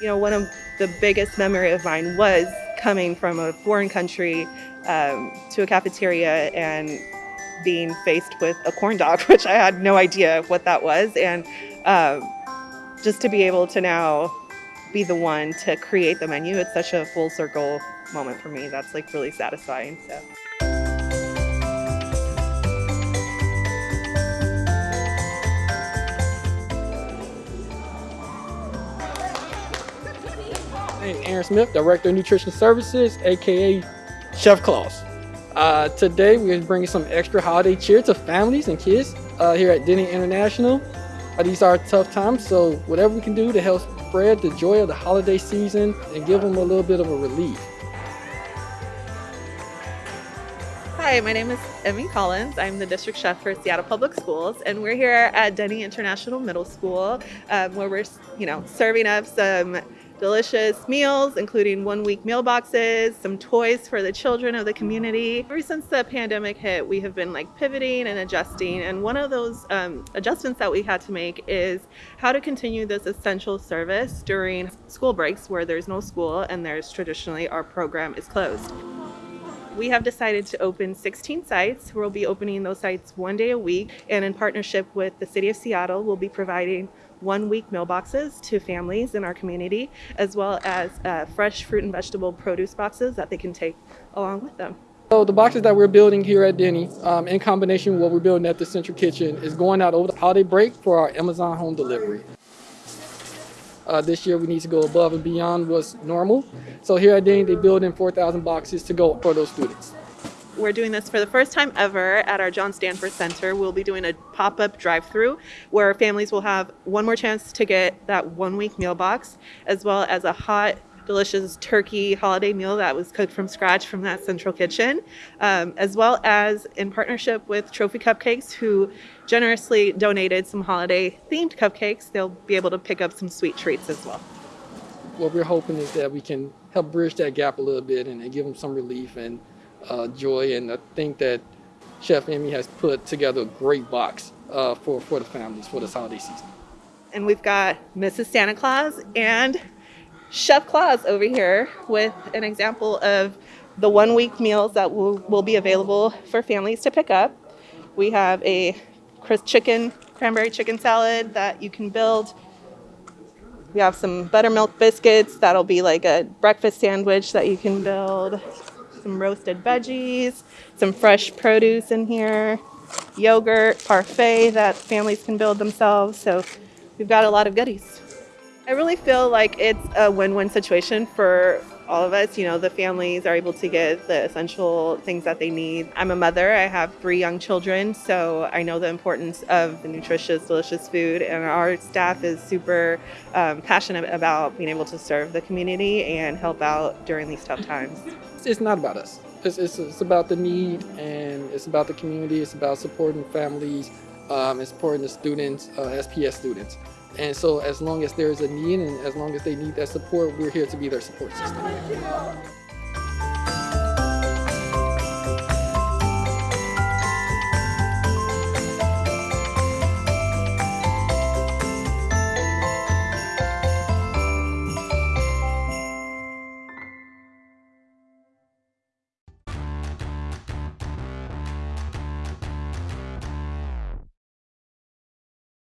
You know, one of the biggest memory of mine was coming from a foreign country um, to a cafeteria and being faced with a corn dog, which I had no idea what that was. And um, just to be able to now be the one to create the menu, it's such a full circle moment for me. That's like really satisfying. So. Hey, Aaron Smith, Director of Nutrition Services, aka Chef Claus. Uh, today we're bringing some extra holiday cheer to families and kids uh, here at Denny International. Uh, these are tough times, so whatever we can do to help spread the joy of the holiday season and give them a little bit of a relief. Hi, my name is Emmy Collins. I'm the district chef for Seattle Public Schools, and we're here at Denny International Middle School, um, where we're, you know, serving up some delicious meals, including one week meal boxes, some toys for the children of the community. Ever since the pandemic hit, we have been like pivoting and adjusting. And one of those um, adjustments that we had to make is how to continue this essential service during school breaks where there's no school and there's traditionally our program is closed. We have decided to open 16 sites. We'll be opening those sites one day a week, and in partnership with the City of Seattle, we'll be providing one week meal boxes to families in our community, as well as uh, fresh fruit and vegetable produce boxes that they can take along with them. So the boxes that we're building here at Denny, um, in combination with what we're building at the Central Kitchen, is going out over the holiday break for our Amazon home delivery. Uh, this year we need to go above and beyond what's normal. So here at Denny, they build in 4,000 boxes to go for those students. We're doing this for the first time ever at our John Stanford Center. We'll be doing a pop-up drive-through where families will have one more chance to get that one-week meal box, as well as a hot delicious turkey holiday meal that was cooked from scratch from that central kitchen, um, as well as in partnership with Trophy Cupcakes, who generously donated some holiday themed cupcakes. They'll be able to pick up some sweet treats as well. What we're hoping is that we can help bridge that gap a little bit and, and give them some relief and uh, joy. And I think that Chef Emmy has put together a great box uh, for, for the families for this holiday season. And we've got Mrs. Santa Claus and Chef Claus over here with an example of the one week meals that will, will be available for families to pick up. We have a crisp chicken, cranberry chicken salad that you can build. We have some buttermilk biscuits that'll be like a breakfast sandwich that you can build. Some roasted veggies, some fresh produce in here, yogurt, parfait that families can build themselves. So we've got a lot of goodies. I really feel like it's a win-win situation for all of us. You know, the families are able to get the essential things that they need. I'm a mother. I have three young children, so I know the importance of the nutritious, delicious food. And our staff is super um, passionate about being able to serve the community and help out during these tough times. It's not about us. It's, it's, it's about the need and it's about the community. It's about supporting families um, and supporting the students, uh, SPS students. And so as long as there's a need and as long as they need that support, we're here to be their support system.